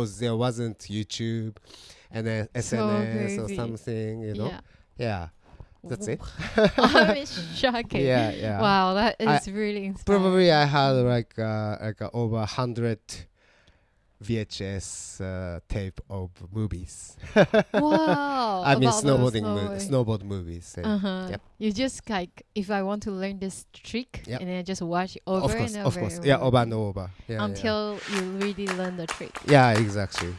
because there wasn't YouTube and then So SNS or something, you know. Yeah. Yeah, that's it. I'm shocking. Yeah, yeah. Wow, that is I- really inspiring. Probably I had like uh, like uh, over hundred VHS uh, tape of movies. Wow. I mean snowboarding, mo- snowboard movies. Uh-huh. Yep. You just like if I want to learn this trick Yep. and then I just watch over Of course, and of over. course. and Yeah, over and over. Yeah, yeah. until you really learn the trick. Yeah, exactly.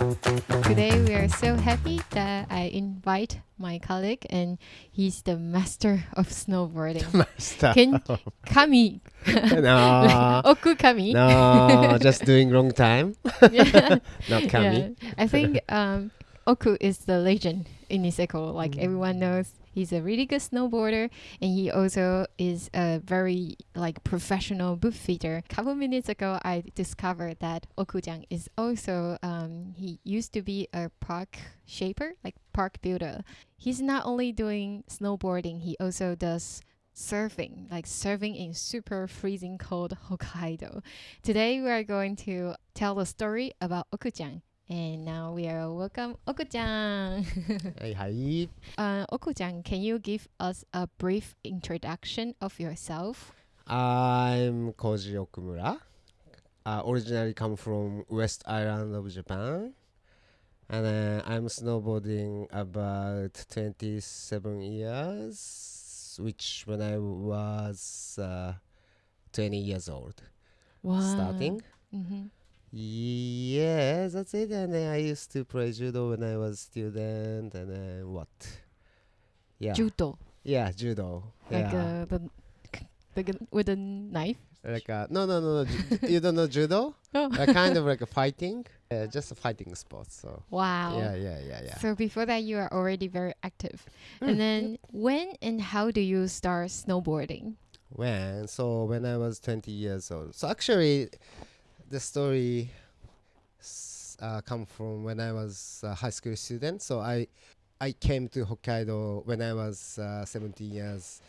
Today we are so happy that I invite my colleague and he's the master of snowboarding. Master. Can Kami no, Oku Kami. no, just doing wrong time. Not Kami. Yeah. I think um, Oku is the legend in Niseko. Like Mm. everyone knows, he's a really good snowboarder, and he also is a very like professional boot fitter. A couple minutes ago, I discovered that Okujang is also um, he used to be a park shaper, like park builder. He's not only doing snowboarding, he also does surfing, like surfing in super freezing cold Hokkaido. Today we are going to tell the story about Okujang. And now we are welcome Okujang. Hey, hi. uh, Okujang, can you give us a brief introduction of yourself? I'm Koji Okumura. Uh, originally come from West Island of Japan. And uh, I'm snowboarding about 27 years, which when I was uh, 20 years old Wow. starting. hmm Yeah, that's it. And then I used to play judo when I was student. And then what? Yeah. Judo, yeah, judo. like yeah. uh, the, the g- with a knife. like uh, no, no, no, no. you don't know judo? Oh. uh, kind of like a fighting. Uh, just a fighting sport. So Wow. yeah, yeah, yeah, yeah. So before that, you are already very active. Mm, and then when and how do you start snowboarding? When so when I was 20 years old. So actually, the story uh, come from when I was a high school student. So I I came to Hokkaido when I was uh, 17 years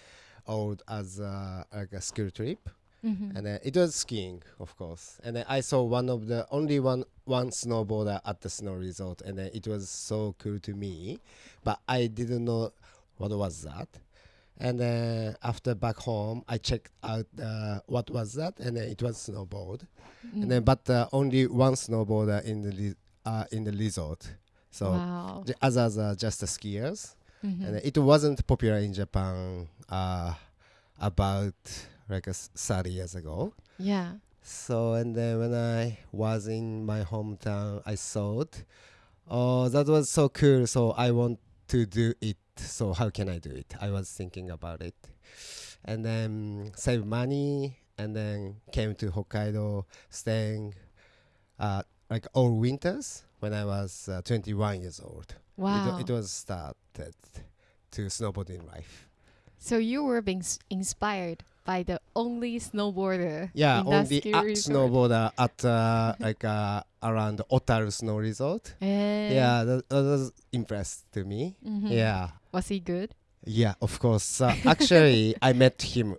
old as uh, like a school trip, Mm-hmm. and then it was skiing, of course. And then I saw one of the only one one snowboarder at the snow resort, and then it was so cool to me, but I didn't know what was that. And then after back home, I checked out uh, what was that, and then it was snowboard. Mm. And then but uh, only one snowboarder in the uh, in the resort. So wow. the others are just skiers, Mhm. and it wasn't popular in Japan uh, about like s- 30 years ago. yeah. So and then when I was in my hometown, I thought, oh, that was so cool. So I want to do it. So how can I do it? I was thinking about it, and then save money, and then came to Hokkaido, staying, uh, like all winters when I was uh, 21 years old. It, Wow. wa- it was started to snowboarding life. So you were being s- inspired by the only snowboarder. Yeah, only snowboarder at uh, like uh, around Otaru Snow Resort. Eh, Yeah, that, that was impressed to me. mhm. Yeah, Was he good? yeah, of course. Uh, actually, I met him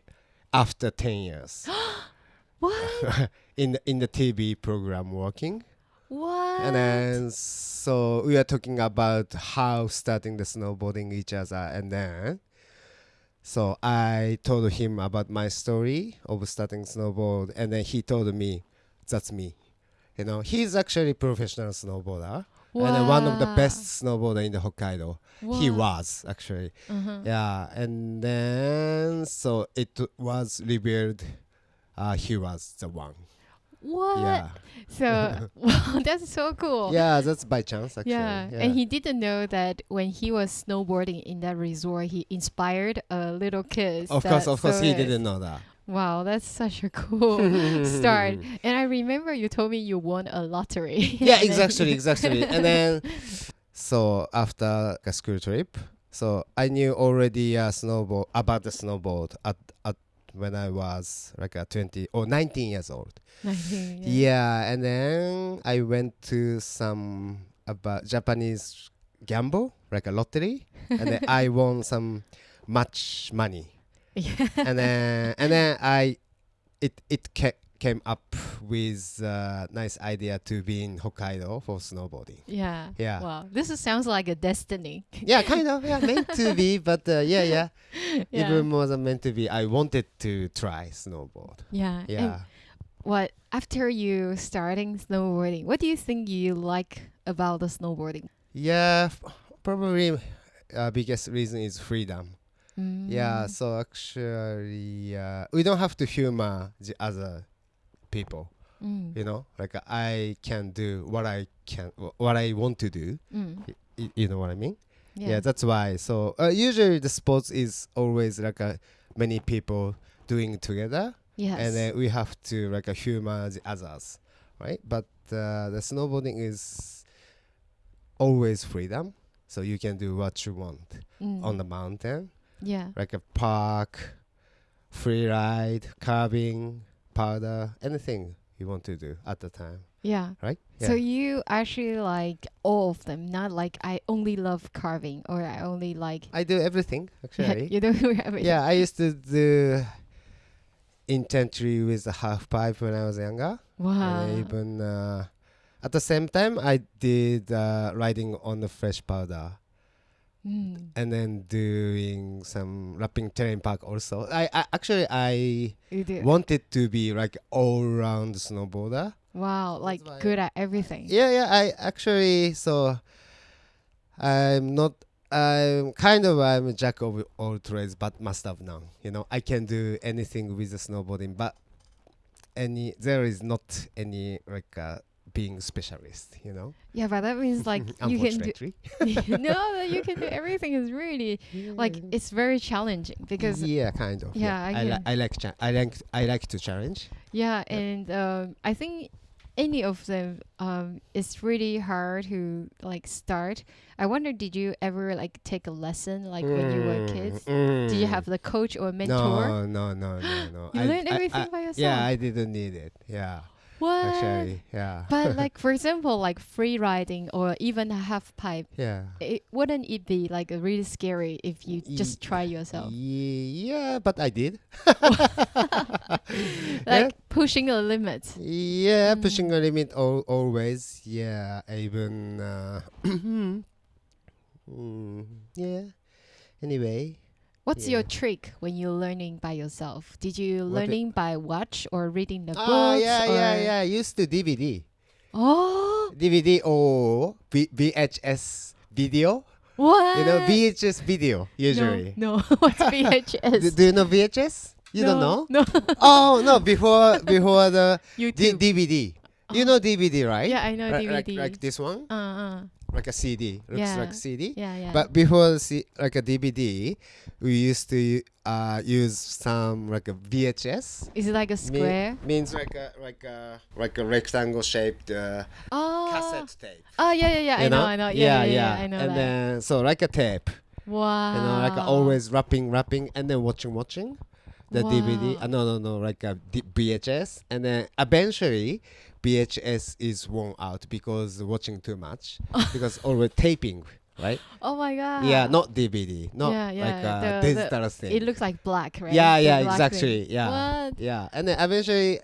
after ten years What? in the, in the TV program working, what? and then so we are talking about how starting the snowboarding each other, and then so I told him about my story of starting snowboard, and then he told me, "That's me." You know, he's actually professional snowboarder. and then one of the best snowboarder in the Hokkaido. He was actually, Uh-huh. yeah. And then so it was revealed, uh, he was the one. What? Yeah, So wow, that's so cool. yeah. That's by chance actually. Yeah. and he didn't know that when he was snowboarding in that resort, he inspired a little kid. of course, of course, he didn't know that. Wow, that's such a cool start. And I remember you told me you won a lottery. yeah, exactly, exactly. and then, so after a school trip, so I knew already uh, snowboard about the snowboard at at when I was like a twenty or nineteen years old. Nineteen, Yeah. and then I went to some about Japanese gamble, like a lottery, and then I won some much money, Yeah. and then and then I, it it ca- came up with a nice idea to be in Hokkaido for snowboarding. Yeah. Yeah. Wow. This is, sounds like a destiny. Yeah, kind of. Yeah, meant to be, but uh, yeah, yeah, yeah. Even more than meant to be. I wanted to try snowboard. yeah. Yeah. And what after you starting snowboarding, what do you think you like about the snowboarding? Yeah, probably uh, biggest reason is freedom. Yeah, Mm. so actually, uh, we don't have to humor the other people. Mm. You know, like I can do what I can, what I want to do. Mm. Y- you know what I mean? Yeah. Yeah, that's why. So uh, usually the sports is always like a many people doing together, yes. and then we have to like a humor the others, right? But uh, the snowboarding is always freedom, so you can do what you want Mm. on the mountain, yeah. like a park, free ride, carving, powder, anything you want to do at the time, Yeah. right? So you actually like all of them, not like I only love carving or I only like. I do everything actually. you don't have it. yeah, I used to do intently with the half pipe when I was younger. Wow. And even uh, at the same time, I did uh, riding on the fresh powder Mm. and then doing some rapping terrain park also. I, I actually I You do. wanted to be like all round snowboarder. Wow, like good at everything. Yeah, yeah. I actually so I'm not. I'm kind of I'm a jack of all trades, but master of none. You know, I can do anything with the snowboarding, but any there is not any like uh, being specialist. You know, Yeah, but that means like you can do. no, that you can do everything is really like it's very challenging because yeah, kind of. Yeah, I I, li- I like I like I like to challenge. yeah, and um, I think any of them um it's really hard to like start. I wonder, did you ever like take a lesson like when you were kids? Did you Mm. have the coach or mentor? No, no, no, no, no. You I- learned everything I- by yourself. Yeah, I didn't need it. Yeah, what? actually, yeah. but like for example, like free riding or even a half pipe, yeah. it, wouldn't it be like really scary if you just try yourself? Ye- Yeah, but I did. Like pushing a limit. Yeah, Mm. pushing a limit al- always. Yeah, even. Uh, mm, yeah. Anyway, What's your trick when you're learning by yourself? Did you What learning by watch or reading the books? ah, yeah, yeah, yeah. I used to DVD, Oh, DVD or V- VHS video. what? You know, VHS video usually. No, no. what's VHS? Do, do you know VHS? You don't know? No, oh no! Before before the D- DVD. You know DVD, right? yeah, I know Like- like, DVD. like this one, uh, uh, like a CD. Looks Yeah. like CD. yeah, yeah. But before C- like a DVD, we used to uh, use some like a VHS. is it like a Me- square? means like a like a like a rectangle shaped uh, oh, cassette tape. Oh, yeah, yeah, yeah. I you know, I know. Yeah, yeah, yeah, I know and that. then so like a tape, wow. you know, like always wrapping, wrapping, and then watching, watching the DVD. Wow. Uh, no, no, no, like a D- VHS, and then eventually VHS is worn out because watching too much because always taping, right? Oh my god. Yeah, not DVD, not Yeah, yeah, like a the- the- digital thing. It looks like black, right? yeah, yeah, exactly. thing. Yeah, What? yeah, and then eventually,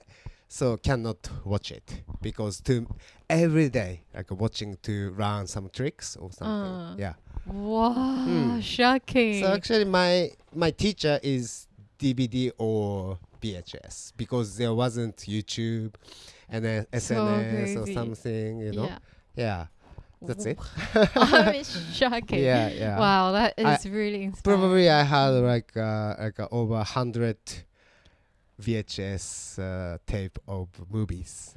so cannot watch it because to every day like watching to learn some tricks or something. Uh. yeah. Wow, Hmm. shocking. So actually, my my teacher is DVD or VHS because there wasn't YouTube and then SNS or something. You know. Yeah. Yeah. That's it. I'm shocking. Yeah, yeah. Wow, that is I- really inspiring. Probably I had like uh, like uh, over hundred VHS uh, tape of movies.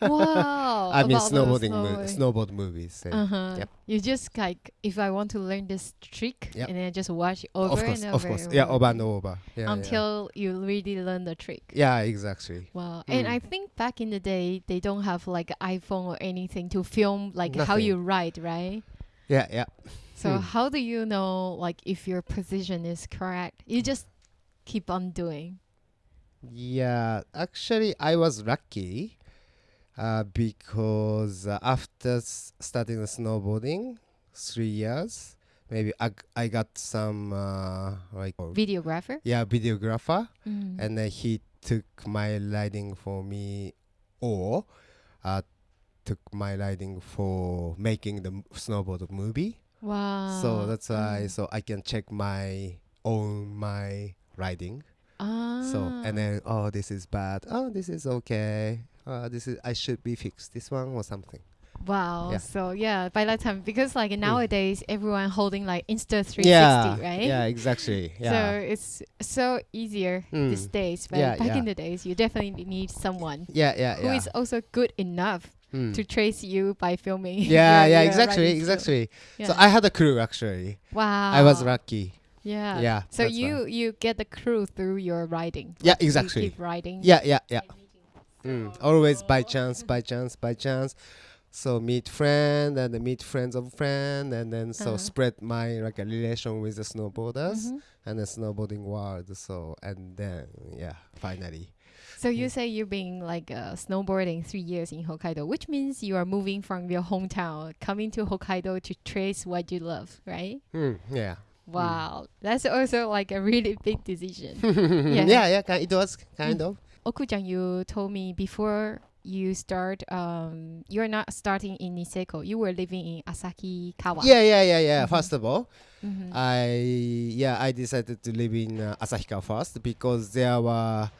Wow. I mean snowboarding, mo- snowboard movies. Uh-huh. Yep. You just like if I want to learn this trick Yep. and then just watch it over of course, and of over. course. and Yeah, over over and over. Yeah, yeah. until you really learn the trick. Yeah, exactly. Wow. And Mm. I think back in the day they don't have like an iPhone or anything to film like how you ride, right? Yeah, yeah. So Hmm. how do you know like if your position is correct? You just keep on doing. Yeah, actually, I was lucky uh, because uh, after s- starting the snowboarding, three years, maybe I, g- I got some uh, like Videographer? yeah videographer, Mm. and then he took my riding for me or uh, took my riding for making the m- snowboard movie. Wow. so that's why Mm. so I can check my own my riding. Ah. So and then oh this is bad. Oh this is okay. Uh, this is I should be fixed this one or something. Wow. Yeah. So yeah, by that time, because like nowadays everyone holding like Insta 360, yeah, right? yeah, exactly. So it's so easier these Mm. days. But Yeah, back yeah. in the days, you definitely need someone yeah, yeah, who yeah. is also good enough Mm. to trace you by filming. yeah, yeah, exactly, exactly. So I had a crew actually. wow. I was lucky. Yeah. Yeah. So you why. you get the crew through your riding. Yeah, Like, you exactly. keep riding. Yeah, yeah, yeah. Mm. Always by chance, by chance, by chance. So meet friend and then meet friends of friend and then so Uh-huh. spread my like a relation with the snowboarders Mhm. and the snowboarding world. So and then yeah, finally. So you say you've been like uh, snowboarding three years in Hokkaido, which means you are moving from your hometown, coming to Hokkaido to trace what you love, right? Mm, yeah. Wow, that's also like a really big decision. yeah, yeah, ki- it was kind of. Okuchan, you told me before you start, um, you're not starting in Niseko. You were living in Asahikawa. Yeah, yeah, yeah, yeah. Mhm. First of all, Mhm. I yeah I decided to live in uh, Asahika first because there were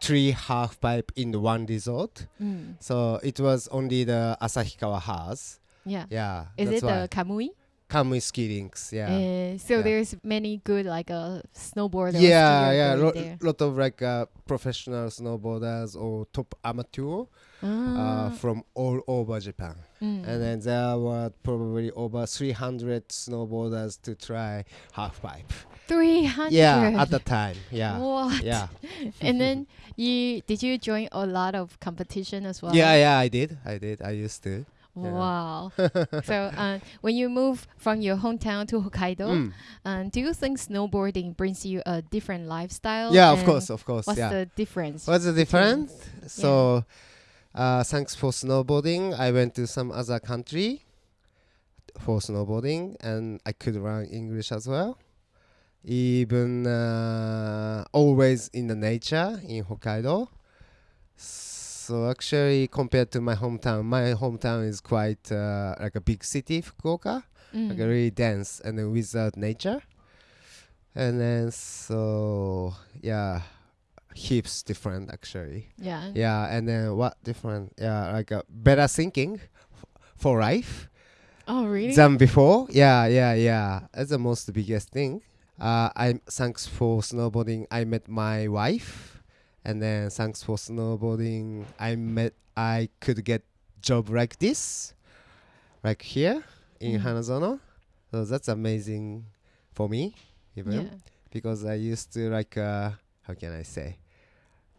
three half pipe in the one resort. Mm. So it was only the Asahikawa has. Yeah. Yeah. Is it the Kamui? Kamui ski links? Yeah. Uh, so Yeah. there's many good like uh, snowboarder. yeah, yeah, lot, there. lot of like uh, professional snowboarders or top amateur uh, Ah. from all over Japan, Mm. and then there were probably over 300 snowboarders to try half pipe. 300. Yeah, at the time. Yeah, What? yeah, and then you did you join a lot of competition as well? yeah, yeah. I did, I did. I used to. Yeah. Wow. so uh, when you move from your hometown to Hokkaido, Mm. um, do you think snowboarding brings you a different lifestyle? Yeah, of course, of course. What's yeah. the difference? What's the difference? So, uh, thanks for snowboarding. I went to some other country for snowboarding, and I could learn English as well. Even uh, always in the nature in Hokkaido. So actually, compared to my hometown, my hometown is quite uh, like a big city, Fukuoka, Mm. like a really dense and then without nature. And then so yeah, heaps different actually. yeah. Yeah, and then what different? Yeah, like a better thinking f- for life Oh really? than before. Yeah, yeah, yeah. That's the most biggest thing. Uh, I thanks for snowboarding. I met my wife, and then thanks for snowboarding, I met. I could get job like this, like here in Mm. Hanazono. So that's amazing for me, even yeah. because I used to like uh, how can I say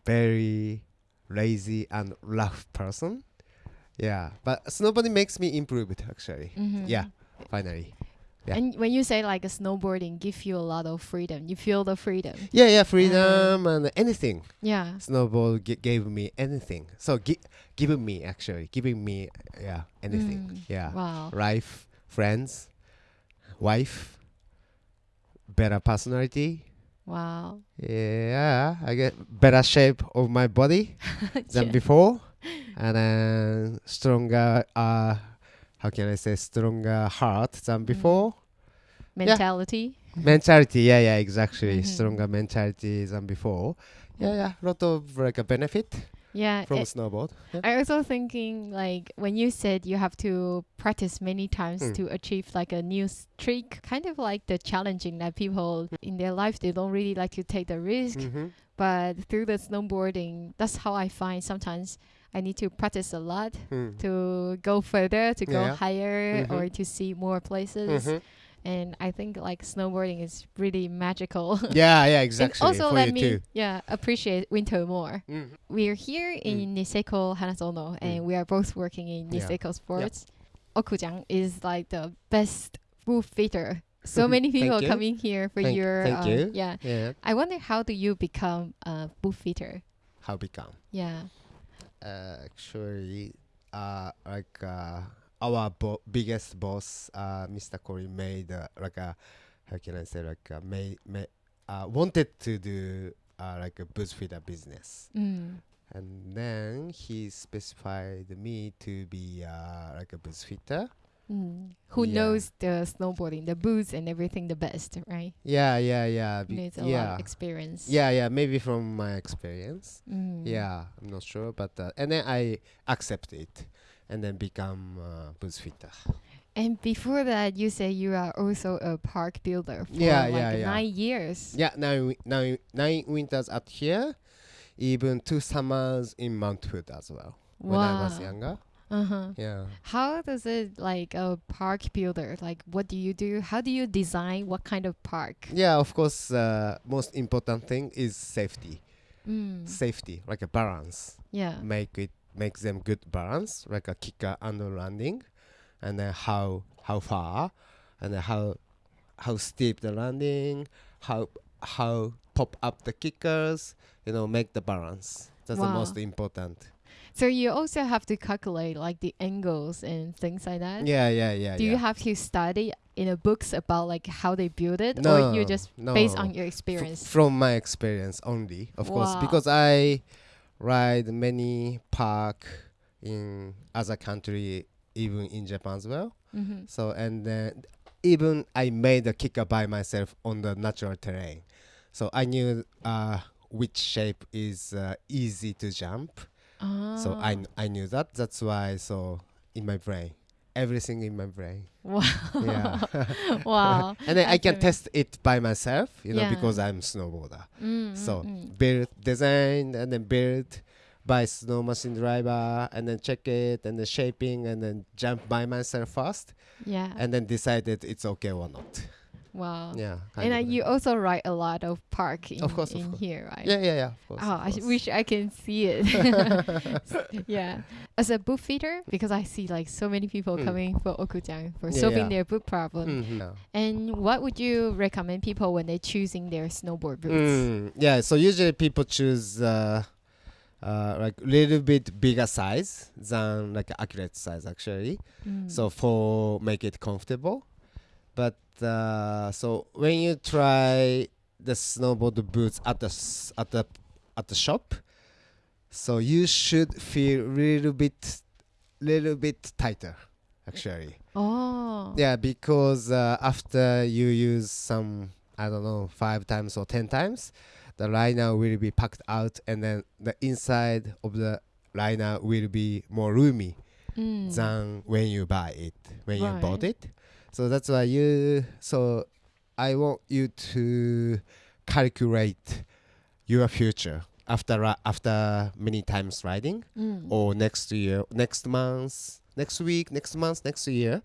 very lazy and rough person. Yeah, but snowboarding makes me improved actually. Mhm. Yeah, finally. Yeah. And when you say like a snowboarding give you a lot of freedom, you feel the freedom. Yeah, yeah, freedom and anything. Yeah. Snowboard g- gave me anything. So gi- giving me actually giving me yeah anything. Mm. Yeah, Wow. life, friends, wife, better personality. Wow. Yeah, I get better shape of my body than Yeah. before, and then stronger. Uh, how can I say stronger heart than before? Mentality. mentality. Yeah, yeah, exactly. Mhm. Stronger mentality than before. Yeah, yeah, lot of like a benefit Yeah. from a- snowboard. Yeah. I also thinking like when you said you have to practice many times Mm. to achieve like a new streak, kind of like the challenging that people in their life they don't really like to take the risk, Mhm. but through the snowboarding, that's how I find sometimes I need to practice a lot Mm. to go further, to go Yeah. higher, Mhm. or to see more places. Mhm. And I think like snowboarding is really magical. Yeah, yeah, and exactly. also for let me too. yeah appreciate winter more. Mhm. We're here in Niseko Hanazono, and Mm. we are both working in Yeah. Niseko Sports. Okujang is like the best booth fitter. So many people coming here for Thank- your thank uh, you. yeah. Yeah. I wonder how do you become a booth fitter? How become? Yeah. Actually, uh, like uh, our bo- biggest boss, uh, Mr. Corey, made uh, like a how can I say like uh, made, made uh, wanted to do uh, like a fitter business. Mm. And then he specified me to be uh, like a boots fitter. Mm. Who Yeah. knows the snowboarding, the boots and everything the best, right? Yeah, yeah, yeah. be- Needs a lot yeah. of experience. Yeah, yeah, maybe from my experience. Mm. Yeah, I'm not sure, but uh, and then I accept it, and then become uh, boots fitter. And before that, you say you are also a park builder for Yeah, like yeah, nine years. Yeah, nine nine nine winters up here, even two summers in Mount Hood as well when I was younger. Uh-huh. Yeah. How does it like a park builder? Like, what do you do? How do you design what kind of park? Yeah, of course. Uh, most important thing is safety. Mm. Safety, like a balance. Yeah. Make it makes them good balance, like a kicker and a landing, and then how how far, and then how how steep the landing, how how pop up the kickers. You know, make the balance. That's the most important. So you also have to calculate like the angles and things like that. Yeah, yeah, yeah. Do yeah. you have to study in a books about like how they build it, or you just no. based on your F- experience? from my experience only, of course, because I ride many park in other country, even in Japan as well. mm-hmm. So and then even I made a kicker by myself on the natural terrain, so I knew uh, which shape is uh, easy to jump. So I kn- I knew that. That's why so in my brain, everything in my brain. Wow. Yeah. wow. and then I can test it by myself, you know, Yeah. because I'm snowboarder. Mm, So mm, mm. build design and then build by snow machine driver and then check it and then shaping and then jump by myself first yeah. and then decided it's okay or not. Wow. Yeah. And uh, you also write a lot of park in, Of course, of in course. here, right? Yeah, yeah, yeah. Of course. Oh, of I wish I can see it. yeah. As a boot fitter, because I see like so many people Mm. coming for Okujang for Yeah, solving yeah. their boot problem. Yeah. And what would you recommend people when they're choosing their snowboard boots? Mm, yeah, so usually people choose uh, uh, like little bit bigger size than like accurate size actually. Mm. so for make it comfortable but uh, so when you try the snowboard boots at the at the at the shop so you should feel little bit little bit tighter actually oh. yeah because uh, after you use some i don't know five times or ten times the liner will be packed out and then the inside of the liner will be more roomy Mm. than when you buy it when you bought it so that's why you so i want you to calculate your future after ri- after many times riding Mm. or next year next month next week next month next year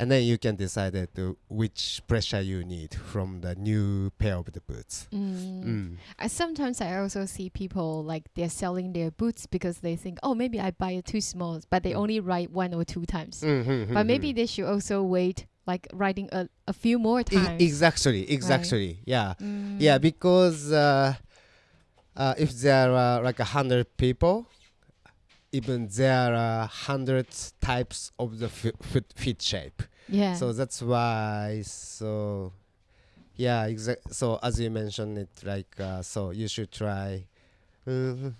and then you can decide it to which pressure you need from the new pair of the boots Mm. Mm. I sometimes I also see people like they're selling their boots because they think, oh, maybe I buy it too small, but they Mm. only ride one or two times. Mhm, But mhm. maybe they should also wait, like riding a, a few more E- times. exactly exactly yeah Mm. Yeah, because uh, uh, if there are like a hundred people, even there are hundred types of the foot feet shape. yeah. So that's why. So yeah, exact. So as you mentioned it, like uh, so you should try uh,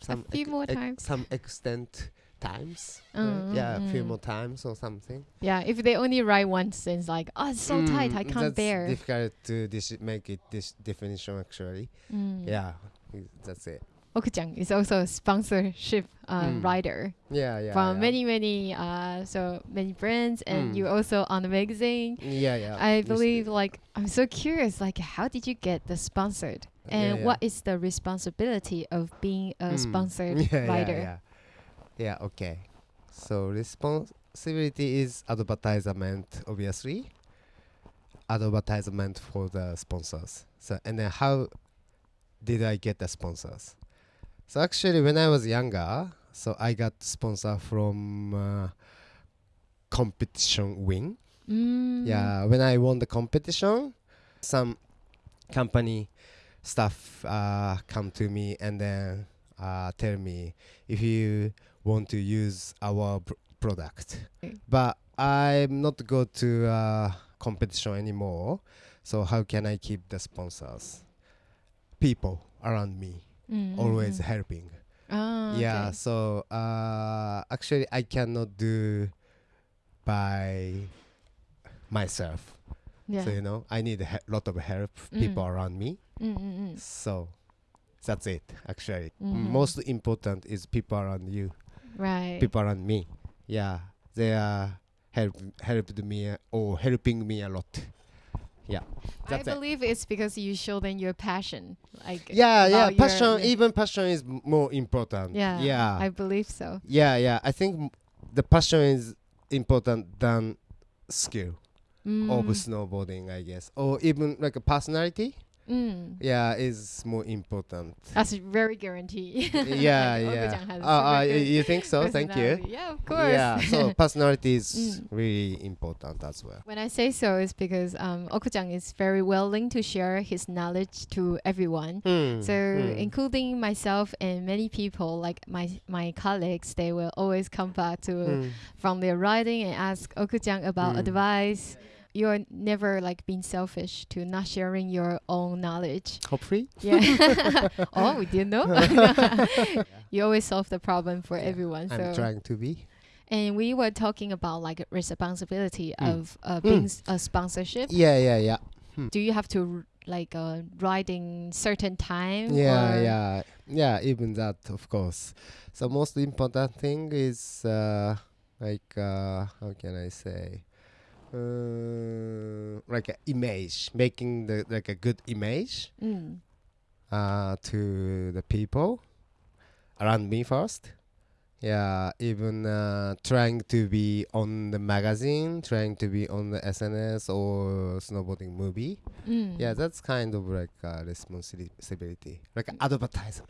some few more times. some extent times. Mm, yeah, a few mm. more times or something. yeah, if they only ride once, it's like, oh, it's so tight, I Mm, can't that's bear. Difficult to make it this definition actually. Mm. Yeah, that's it. Okujang is also a sponsorship uh, Mm. rider Yeah, yeah. from yeah. many, many, uh, so many brands, and Mm. you also on the magazine. Yeah, yeah. I believe, like, I'm so curious, like, how did you get the sponsored? And yeah. what is the responsibility of being a Mm. sponsored yeah, rider? Yeah, yeah. yeah, okay. So responsibility is advertisement, obviously. Advertisement for the sponsors. So and then how did I get the sponsors? So actually, when I was younger, so I got sponsor from uh, competition win. Mm. Yeah, when I won the competition, some company staff uh, come to me and then uh, tell me if you want to use our pr- product. But I'm not go to uh, competition anymore. So how can I keep the sponsors? people around me Mm, always helping. Oh, Yeah, okay. so uh, actually I cannot do by myself. Yeah. So you know, I need a he- lot of help, people Mm. around me. Mm, mm, mm. So that's it. Actually, Mhm. most important is people around you, Right. people around me. Yeah, they are help helped me uh, or helping me a lot. Yeah, I it. believe it's because you show them your passion. Like Yeah, yeah. Passion, even passion is more important. yeah, yeah, I believe so. yeah, yeah. I think m- the passion is important than skill of Mm, snowboarding, I guess, or even like a personality. Mm. Yeah, is more important. That's very guarantee. yeah, yeah. Uh, uh, super y- good you think so? Thank you. Yeah, of course. Yeah, so personality is Mm. really important as well. When I say so, it's because um, Okujang is very willing to share his knowledge to everyone. Hmm, So, hmm. including myself and many people, like my my colleagues, they will always come back to Hmm. from their writing and ask Okujang about Mm. advice. You're never like being selfish to not sharing your own knowledge. Hopefully. Yeah. oh, we didn't know. you always solve the problem for Yeah, everyone. I'm so trying to be. and we were talking about like responsibility Mm. of uh, being a sponsorship. Yeah, yeah, yeah. Do you have to r- like uh, riding certain time? Yeah, or- yeah, yeah. Even that, of course. So most important thing is uh, like uh, how can I say, uh, like a image, making the like a good image Mm. uh, to the people around me first. Yeah, even uh, trying to be on the magazine, trying to be on the SNS or snowboarding movie. Mm. Yeah, that's kind of like a responsibility, like an advertisement.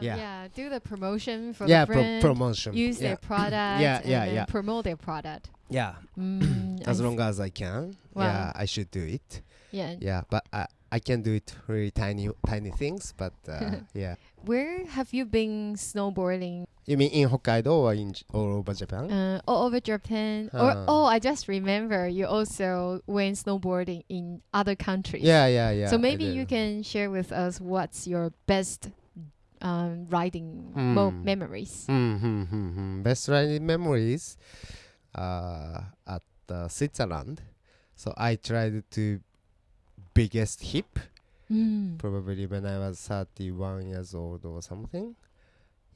Ah, yeah. yeah. Do the promotion for yeah, the pro- brand. promotion. use yeah. their product. Yeah, and yeah, then yeah. Promote their product. yeah. Mm, As s- long as I can. Wow. Yeah, I should do it. Yeah. Yeah, but I I can do it really tiny tiny things. But uh, yeah, Where have you been snowboarding? you mean in Hokkaido or in J- all over Japan? Uh, all over Japan? Or Uh. oh, I just remember you also went snowboarding in other countries. yeah, yeah, yeah. so maybe you can share with us what's your best um, riding mo- Hmm. memories. Hmm, hmm, hmm, hmm. Best riding memories uh, at uh, Switzerland. So I tried to biggest hip Mm. probably when I was 31 years old or something.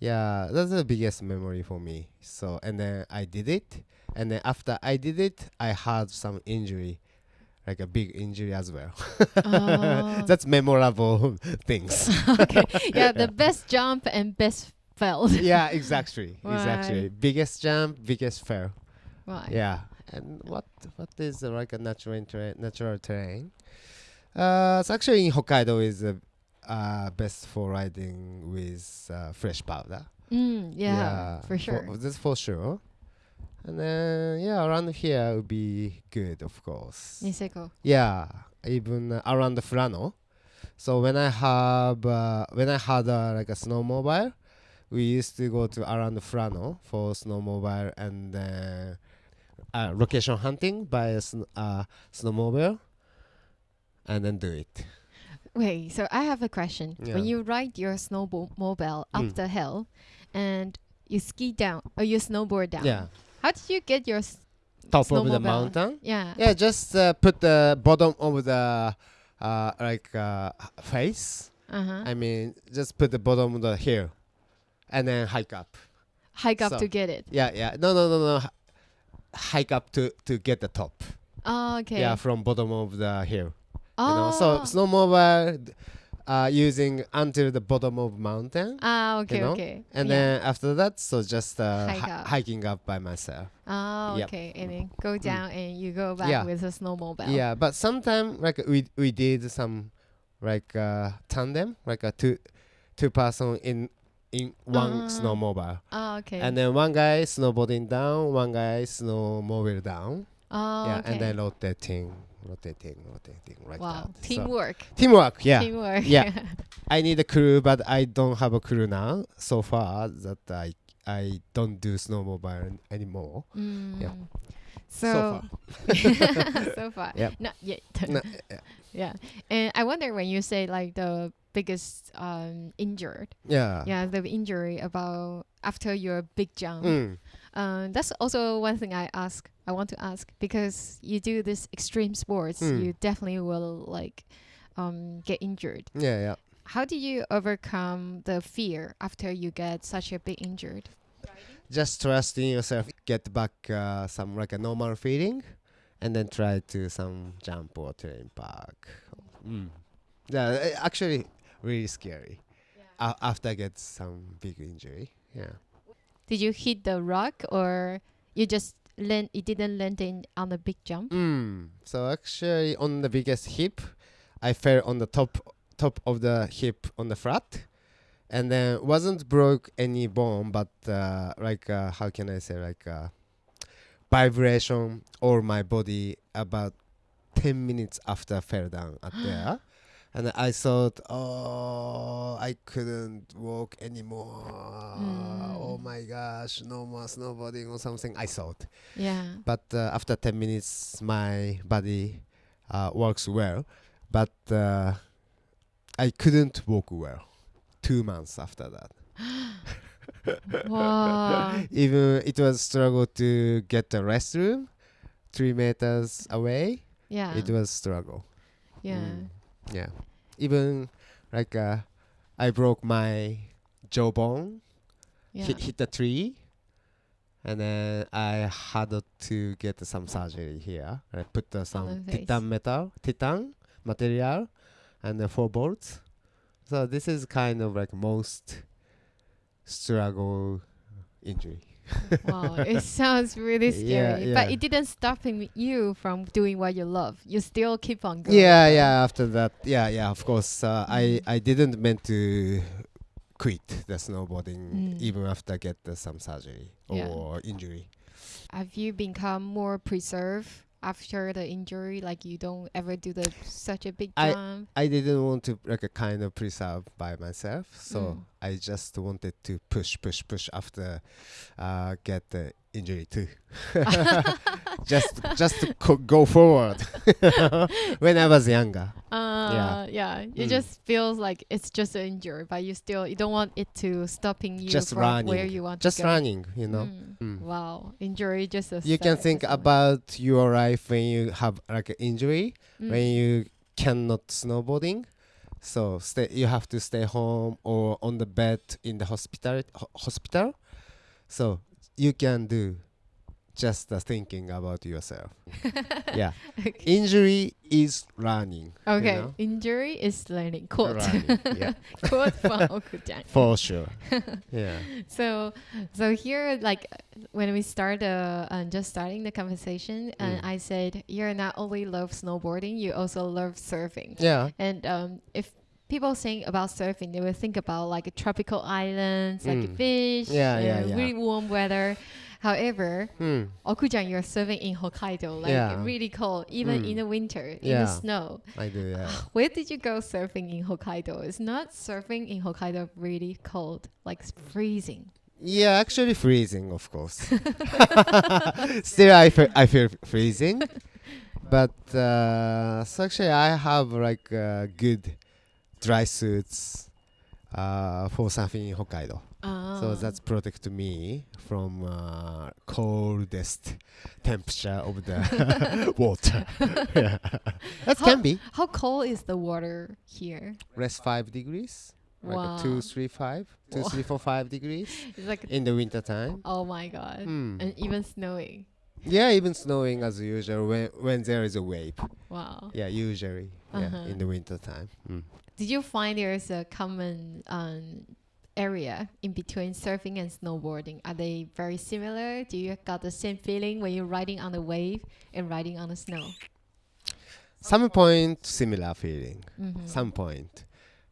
Yeah, that's the biggest memory for me. So and then I did it, and then after I did it, I had some injury, like a big injury as well. Oh. that's memorable things. okay. Yeah, the best jump and best felt. yeah, exactly, exactly. Biggest jump, biggest fail. Right. Yeah, and what what is uh, like a natural terrain? Natural terrain. Uh, it's actually in Hokkaido is uh, uh, best for riding with uh, fresh powder. Mm, yeah, yeah, for sure. that's for sure. And then yeah, around here would be good, of course. Niseko. Yeah, even uh, around the Furano. So when I have uh, when I had uh, like a snowmobile, we used to go to around the Furano for snowmobile and uh, uh, location hunting by a sn- uh, snowmobile, and then do it. Wait, so I have a question. Yeah. When you ride your snowmobile up Mm. the hill and you ski down or you snowboard down, Yeah, how did you get your top of the mountain. yeah? Yeah, just uh, put the bottom of the uh, like uh, face. Uh-huh. I mean, just put the bottom of the hill, and then hike up. Hike up so- to get it. Yeah, yeah. No, no, no, no. Hike up to to get the top. Oh, okay. Yeah, from bottom of the hill. oh. You know, so snowmobile, uh, using until the bottom of mountain, Ah, okay, know, okay. and yeah. then after that, so just uh, Hike hi- up. hiking up by myself. Oh, Yep. okay. And then go down and you go back Yeah. with a snowmobile. Yeah, but sometimes like we we did some like uh, tandem, like a two two person in in one Ah. snowmobile, Oh, okay. and then one guy snowboarding down, one guy snowmobile down. oh, yeah, okay. and then rotating, rotating, rotating like wow. that. So- Teamwork. teamwork. Yeah, Teamwork. Yeah. I need a crew, but I don't have a crew now. So far that I I don't do snowmobile an- anymore. mm. Yeah. So, So so far. Yeah. Not yet. Yeah. yeah. And I wonder when you say like the biggest um injured. Yeah. Yeah, the injury about after your big jump. Mm. Um, that's also one thing I ask. I want to ask because you do this extreme sports, Mm. you definitely will like um get injured. Yeah, yeah. How do you overcome the fear after you get such a big injured? Just trust in yourself. Get back uh, some like a normal feeling, and then try to some jump or train park. Mm. Yeah, uh, actually, really scary. A- after I get some big injury. Yeah. Did you hit the rock or you just land? It didn't land in on the big jump. Mm. So actually, on the biggest hip, I fell on the top top of the hip on the flat, and then wasn't broke any bone, but uh, like uh, how can I say like uh, vibration or my body about ten minutes after I fell down at there. And I thought, oh, I couldn't walk anymore. Mm. Oh my gosh, no more snowboarding or something. I thought Yeah. but uh, after 10 minutes my body uh, works well but uh, i couldn't walk well two months after that wow. even it was struggle to get the restroom three meters away Yeah. it was struggle yeah. Mm. Yeah even like uh, i broke my jawbone Yeah. hit, hit the tree and then I had to get some surgery here. I put uh, some titan metal, titan material, and the four bolts. So this is kind of like most struggle injury. wow. It sounds really Yeah, scary. But it didn't stop him, you from doing what you love. You still keep on going. Yeah, yeah. After that, yeah, yeah. Of course, uh, I Mm. I didn't meant to quit the snowboarding Mm. even after get uh, some surgery Yeah. or injury. Have you become more preserved after the injury? Like you don't ever do the such a big I- jump? I didn't want to like a kind of preserve by myself, so Mm. I just wanted to push, push, push after uh, get the injury too. just just to co- go forward. when I was younger, Uh, yeah. It Mm. just feels like it's just an injury, but you still you don't want it to stopping you Just from where you want just to go. running, you know. Mm. Mm. Wow, injury just a You can think about your life when you have like an injury, Mm. when you cannot snowboarding. So stay, you have to stay home or on the bed in the hospital. Ho- hospital. So you can do just the thinking about yourself. yeah, okay. injury is learning. you Okay, know? injury is learning. Quote. Learning, yeah, Quote from for sure. Yeah. So, so here, like when we start, uh, uh, just starting the conversation, and Mm. I said "You're not only love snowboarding, you also love surfing. Yeah. And um, if people think about surfing, they will think about like tropical islands, like Mm. fish, Yeah, yeah, uh, yeah. really warm weather. However, Hmm. Okujang, you're surfing in Hokkaido, like Yeah. really cold, even Mm. in the winter, in Yeah. the snow. I do. Yeah. Where did you go surfing in Hokkaido? Is not surfing in Hokkaido really cold, like freezing? Yeah, actually freezing, of course. Still, I feel, I feel freezing, but uh, so actually I have like uh, good dry suits uh, for surfing in Hokkaido. So Ah. that's protect me from uh, coldest temperature of the water. yeah. That How- can be How cold is the water here? less five degrees, like Wow. a two, three, five, two, Wow. three, four, five degrees It's like, in the winter time. oh my god. Hmm. And even snowing. Yeah, even snowing as usual when when there is a wave. Wow. Yeah, usually. Uh-huh. Yeah, in the winter time. Mm. Did you find there's a common um, area in between surfing and snowboarding? Are they very similar? Do you got the same feeling when you're riding on the wave and riding on the snow? Some point similar feeling. Mhm. Some point,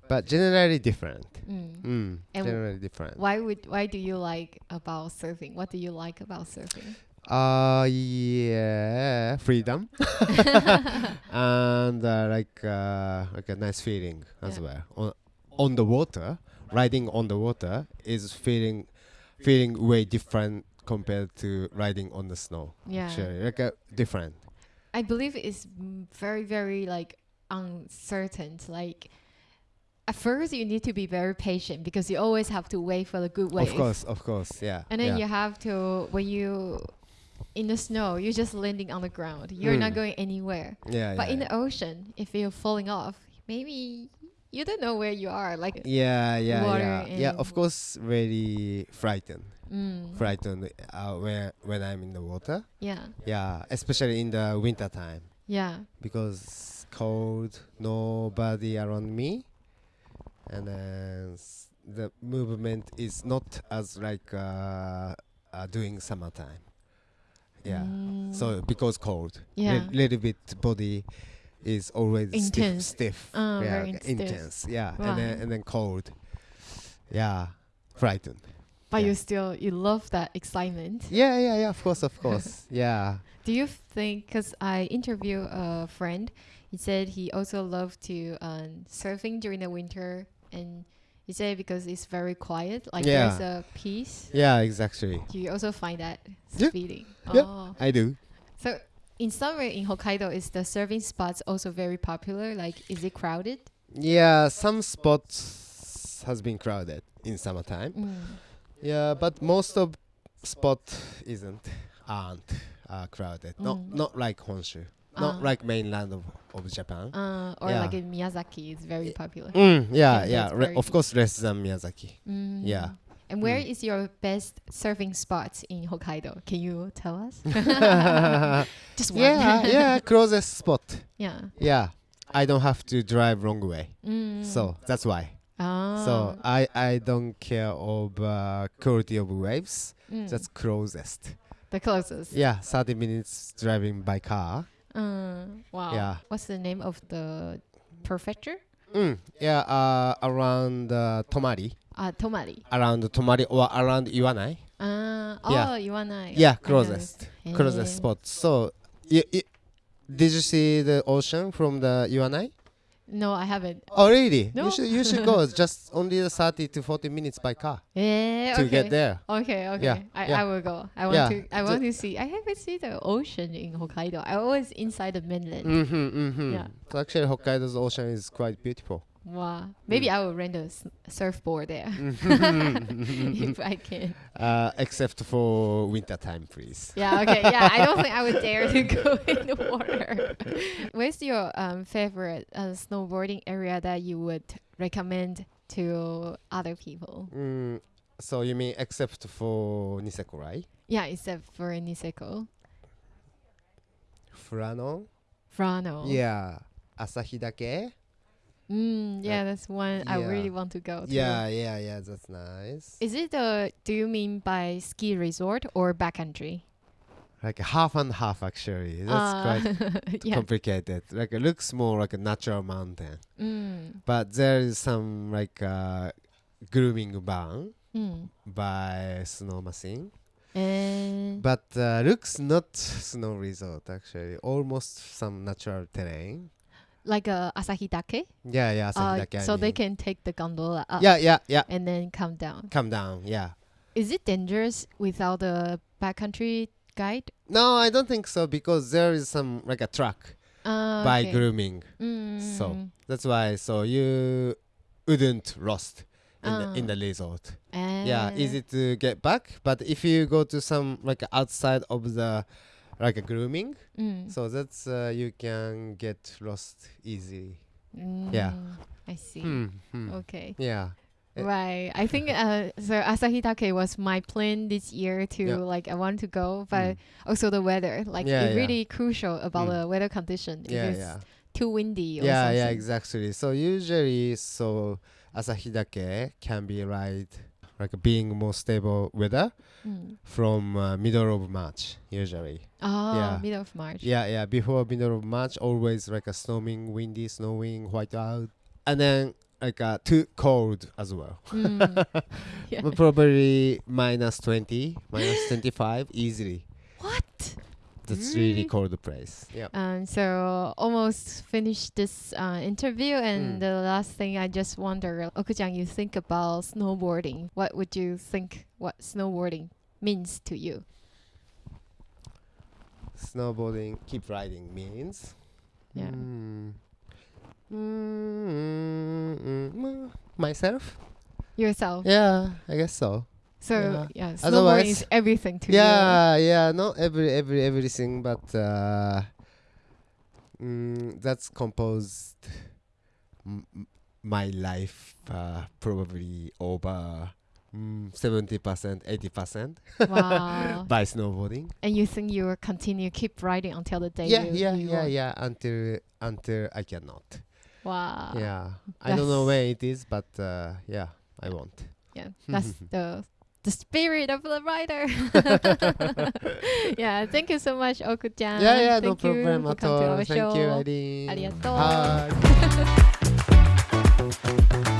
but generally different. Mm. Mm, And generally different. Why would why do you like about surfing? What do you like about surfing? Uh yeah, freedom and uh, like uh, like a nice feeling as Yeah. well. On on the water, riding on the water is feeling feeling way different compared to riding on the snow. Yeah. Actually, like uh, different. I believe it's very very like uncertain. Like at first you need to be very patient because you always have to wait for the good wave. Of course, of course, yeah. And then yeah. you have to when you in the snow, you're just landing on the ground. You're not Mm. going anywhere. yeah, But yeah, in the ocean, if you're falling off, maybe you don't know where you are. Like, yeah, yeah, water yeah, yeah. Of course, very frightened, mm, frightened uh, when when I'm in the water. yeah, Yeah, especially in the winter time yeah, because cold, nobody around me, and then s- the movement is not as like uh, uh, doing summertime. Yeah. Mm, So because cold, Yeah. li- little bit body is always Intense. stiff, stiff. Uh, yeah, stiff. intense. Yeah, Right. and then and then cold. Yeah, frightened. but yeah. you still you love that excitement. Yeah, yeah, yeah. Of course, of course. yeah. Do you think? Because I interviewed a friend, he said he also loved to um, surfing during the winter, and he said because it's very quiet, like Yeah. there's a peace. Yeah, exactly. Do you also find that Yeah. feeling? Yeah. Oh. I do. So in summer in Hokkaido, is the surfing spots also very popular? Like, is it crowded? Yeah, some spots has been crowded in summertime. Mm. Yeah, but most of spot isn't aren't uh, crowded. Not Mm. not like Honshu. Not Ah. like mainland of, of Japan. Uh, or Yeah. like in Miyazaki, it's very popular. Mm, yeah, Yeah, yeah. Re- of course, less than Miyazaki. Mm. Yeah. And where Mm. is your best surfing spot in Hokkaido? Can you tell us? Just one. yeah, yeah. Closest spot. yeah. Yeah, I don't have to drive wrong way. Mm. So that's why. Ah. So I I don't care of uh, quality of waves. Mm. That's closest. the closest. Yeah, 30 minutes driving by car. Uh, wow. Yeah. What's the name of the prefecture? Mm, yeah, uh, around uh, Tomari, Uh, Tomari. around Tomari or around Iwanai. Uh, oh, Yeah. Iwanai. Yeah, closest, closest Eh. spot. So, y- y- did you see the ocean from the Iwanai? No, I haven't. Oh, really? No. You should you should go. Just only 30 to 40 minutes by car Eh, to get there. Okay, okay. Yeah, I, yeah. I will go. I want Yeah, to I want to see I haven't seen the ocean in Hokkaido. I always inside the mainland. Mm-hmm, mm-hmm. Yeah. So actually, Hokkaido's ocean is quite beautiful. Wow. Maybe Mm. I will rent a s- surfboard there if I can. uh, except for winter time, please. Yeah, okay. Yeah, I don't think I would dare to go in the water. Where's your um, favorite uh, snowboarding area that you would recommend to other people? Mm, so you mean except for Niseko, right? Yeah, except for Niseko. Furano? Frano. Yeah. Asahidake? Mm, yeah, that's one I really want to go to. Yeah, yeah, yeah. That's nice. Is it a, do you mean by ski resort or backcountry? like half and half actually. That's Uh, quite yeah. complicated. Like it looks more like a natural mountain, Mm, but there is some like uh, grooming ban mm. by snow machine. And But uh, looks not snow resort actually. Almost some natural terrain. Like a Asahi Dake? Yeah, yeah. Uh, Asahidake, I so they can take the gondola up Yeah, yeah, yeah. and then come down. Come down. Yeah. Is it dangerous without a backcountry guide? No, I don't think so because there is some like a truck Uh, by okay. grooming. Mm. So that's why. So you wouldn't lost in the in Ah. the resort. Uh, Yeah, easy to get back. But if you go to some like outside of the like a grooming, Mm. so that's uh, you can get lost easily. Mm, yeah. I see. Hmm, hmm. Okay. Yeah. Eh. Right. I think uh, so Asahidake was my plan this year to Yeah. like I want to go, but Mm. also the weather. Like Yeah, it's yeah. really crucial about Mm. the weather condition. Yeah, if it's too windy or Yeah, something. yeah, exactly. So usually, so Asahidake can be right, like being more stable weather Mm. from uh, middle of March usually. Oh, Yeah. middle of March. Yeah, yeah. Before middle of March, always like a storming, windy, snowing, white out, and then like uh, too cold as well. Mm. yeah. Probably minus twenty, minus twenty five easily. That's Really? really the place. Yeah. Um, so almost finished this uh, interview, and Mm. the last thing I just wonder, Okujang, you think about snowboarding. What would you think? What snowboarding means to you? Snowboarding, keep riding means. Yeah. Mm. Mm, mm, mm, myself? Yourself. Yeah, I guess so. So Yeah. yeah, snowboarding Otherwise- is everything to you. yeah, yeah, not every every everything, but uh, mm, that's composed my life uh, probably over mm, seventy percent, eighty percent Wow. by snowboarding. and you think you will continue keep riding until the day Yeah, you, yeah, you yeah, want- yeah. Until until I cannot. Wow. yeah, I don't know when it is, but uh, yeah, I won't. Yeah. That's the the spirit of the rider. yeah, thank you so much, Okujang. yeah, yeah, no thank you problem at to all. Thank show. you, Irene. Arigato. Bye.